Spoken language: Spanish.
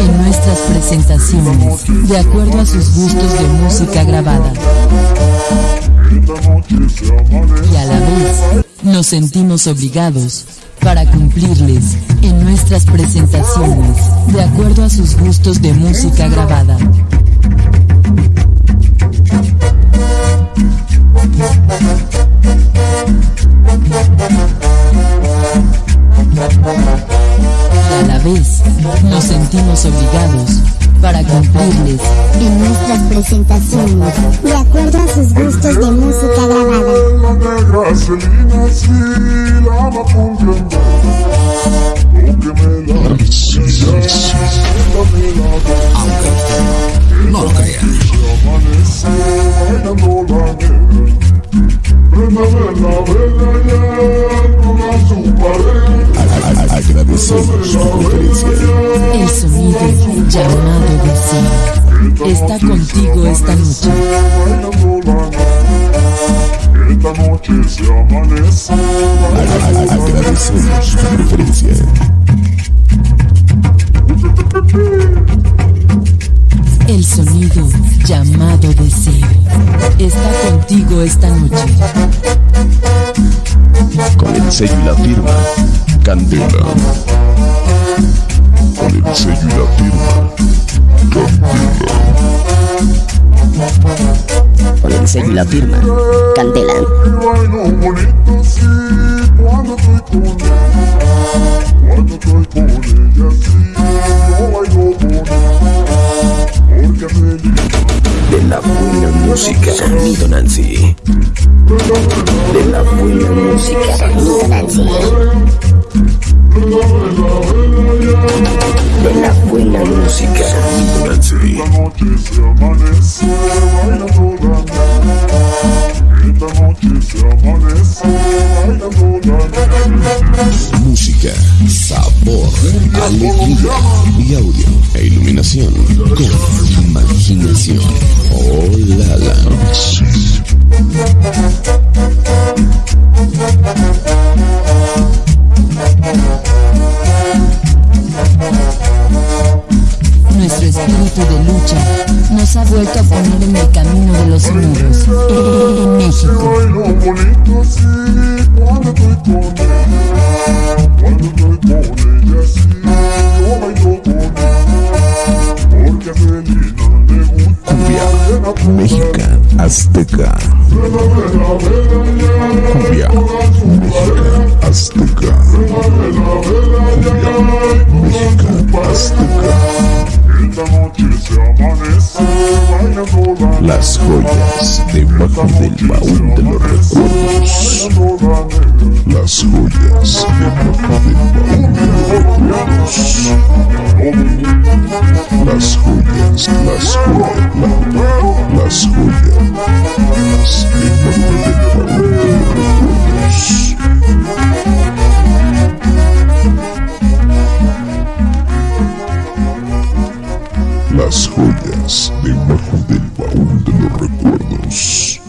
en nuestras presentaciones, de acuerdo a sus gustos de música grabada. Y a la vez, nos sentimos obligados para cumplirles en nuestras presentaciones, de acuerdo a sus gustos de música grabada. A la vez, nos sentimos obligados para cumplirles en nuestras presentaciones, de acuerdo a sus gustos de música grabada. Llamado deseo. Está contigo esta noche. Esta noche se amanece. Agradecemos. El sonido llamado deseo. Está contigo esta noche. Con el sello y la firma Candela. Sello y la firma Candela. De la buena música. Sonido Nancy. De la buena música. Sonido Nancy. De la buena música. Sonido Nancy. Música, sabor, alegría y audio e iluminación con imaginación. Oh la la. Nuestro espíritu de lucha nos ha vuelto a poner en el camino de los muros. En México. Bailo bonito sí, cuando estoy con ella. Cuando estoy con ella sí, yo bailo bonito. Porque a Celina le gusta Cumbia, Azteca. Cumbia, Azteca. Las joyas debajo del baúl de los recuerdos. Las joyas debajo del baúl de los recuerdos. Las joyas, las joyas, la- las joyas debajo del Las joyas debajo del baúl de los recuerdos.